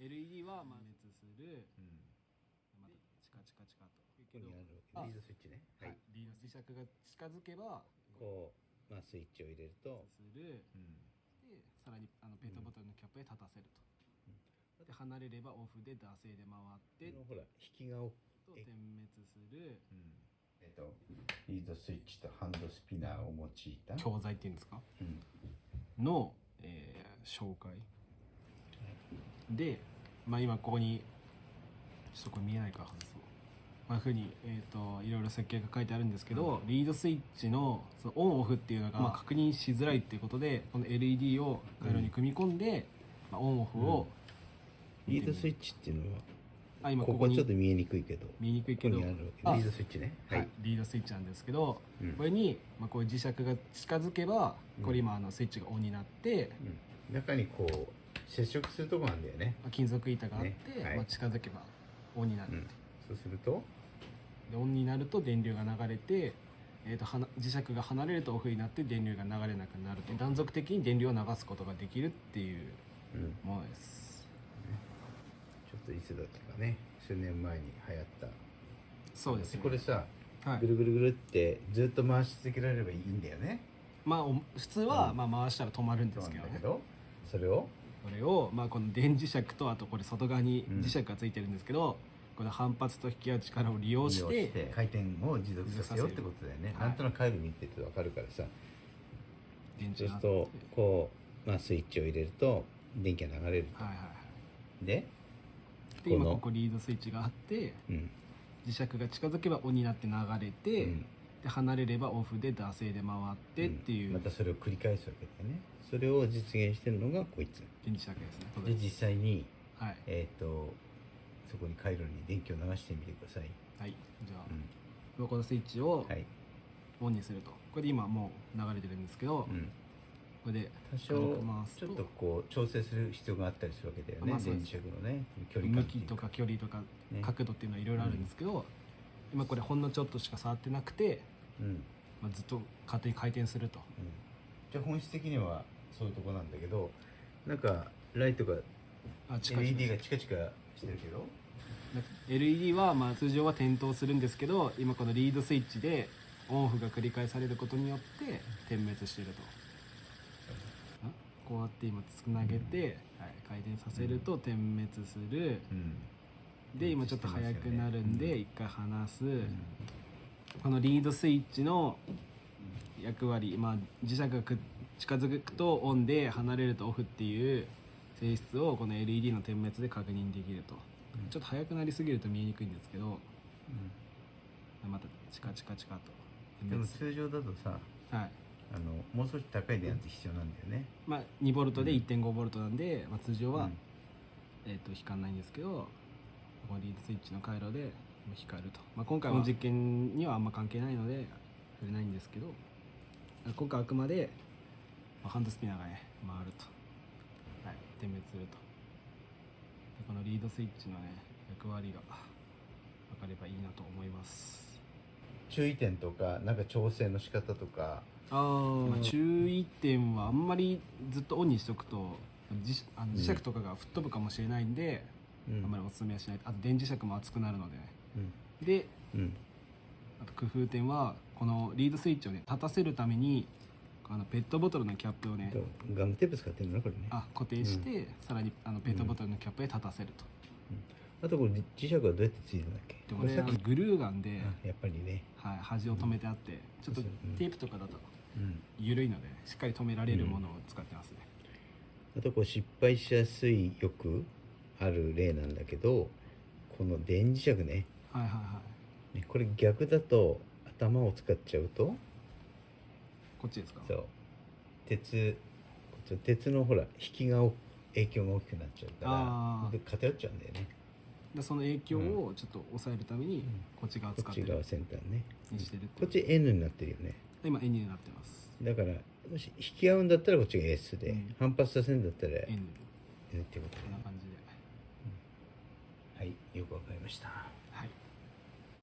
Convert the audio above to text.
LED はまあ滅する。うん。またチカチカチカと。ここにあるあリードスイッチね。ははい。い、リード磁石が近づけばこうまあスイッチを入れると。する。うん。でさらにあのペットボトルのキャップへ立たせると、で離れればオフで惰性で回って。このほら引きがおと点滅する。えっとリードスイッチとハンドスピナーを用いた。教材っていうんですか？うん。の、えー紹介で、まあ、今ここにちょっとこれ見えないか。ら外そうまあ、ふうに、えー、といろいろ設計が書いてあるんですけど、リードスイッチのそのオンオフっていうのが、まあ、確認しづらいっていうことでこの LED を回路に組み込んで、まあ、オンオフを、リードスイッチっていうのはあ今こここにこちょっと見えにくいけど見えにくいここけどリードスイッチね。はい、リードスイッチなんですけど、うん。これに、まあ、こういう磁石が近づけばこれ今あのスイッチがオンになって、うん。中にこう接触するとこなんだよね。まあ金属板があって、ねはい。まあ、近づけばオンになる、う。ん。そうすると？でオンになると電流が流れて、えー、とはな磁石が離れるとオフになって電流が流れなくなると断続的に電流を流すことができるっていううん。ものです。ちょっといつだったかね。数年前に流行った。そうですね。これさはい。ぐるぐるぐるってずっと回し続けられればいいんだよね。まあお普通は、うん。まあ、回したら止まるんですけどね。なんだけどそれをこれを、まあ、この電磁石とあとこれ外側にうん磁石がついてるんですけど、この反発と引き合う力を利用して回転を持続させようってことだよね、はい。なんとなく回路見てると分かるからさ、電池が。そうするとこう、まあ、スイッチを入れると電気が流れると、はいはいはい。で、で今このここリードスイッチがあってうん。磁石が近づけばオンになって流れて、うんで離れればオフで惰性で回ってっていう、またそれを繰り返すわけだよね。それを実現してるのがこいつ。電磁石ですね。で実際にはい、えっ、とそこに回路に電気を流してみてください、はい、じゃあ、うん。このスイッチをはい、オンにすると。これで今もう流れてるんですけど、うん、これで多少ちょっとこう調整する必要があったりするわけだよね、まあ電磁石のね距離向きとか距離とかね。角度っていうのはいろいろあるんですけど、今これほんのちょっとしか触ってなくて、うん。まあ、ずっと勝手に回転すると。うん。じゃあ本質的にはそういうとこなんだけどなんかライトがあ LED がチカチカしてるけど？なんか LED はまあ通常は点灯するんですけど今このリードスイッチでオンオフが繰り返されることによって点滅していると。あこうやって今つなげて、はい、回転させると点滅する。うん。で今ちょっと速くなるんで一回離す、うんこのリードスイッチの役割、まあ、磁石がく近づくとオンで離れるとオフっていう性質をこの LED の点滅で確認できると、うん。ちょっと速くなりすぎると見えにくいんですけど。またチカチカチカと。でも通常だとさはい。あのもう少し高い電圧必要なんだよね。まあ、2ボルトで 1.5V なんで、まあ、通常は、うん。えー、と光らないんですけどこのリードスイッチの回路で光ると、まあ、今回の実験にはあんま関係ないので触れないんですけど。今回あくまで、まあ、ハンドスピナーがね回ると、はい、点滅すると。でこのリードスイッチのね役割が分かればいいなと思います。注意点とかなんか調整の仕方とか。あまあ、注意点はあんまりずっとオンにしとくと磁あの磁石とかが吹っ飛ぶかもしれないんで、うん。あんまりおすすめはしない。あと電磁石も熱くなるのでね。うんでうん。あと工夫点はこのリードスイッチをね立たせるためにあのペットボトルのキャップをねとガムテープ使ってるのこれね。あ固定して、さらにあのペットボトルのキャップへ立たせると、あとこれ磁石はどうやってついてるんだっけ？でこれあのこれさっきグルーガンで、あやっぱりね。はい、端を止めてあって、ちょっとうん。テープとかだとうん。緩いのでしっかり止められるものを使ってますね、あとこう失敗しやすいよくある例なんだけどこの電磁石ねはいはいはい。ねこれ逆だと頭を使っちゃうと？こっちですか？そう。鉄こっち鉄のほら引きがお影響が大きくなっちゃうからで偏っちゃうんだよね。でその影響をちょっと抑えるためにこっち側こ使ってる。っち側先端ね。にしてるこっち N になってるよね。今 N になってます。だからもし引き合うんだったらこっちが S で、うん。反発させるんだったら N N ってことね。こんな感じで。はいよくわかりました